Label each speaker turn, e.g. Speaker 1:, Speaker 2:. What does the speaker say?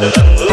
Speaker 1: better than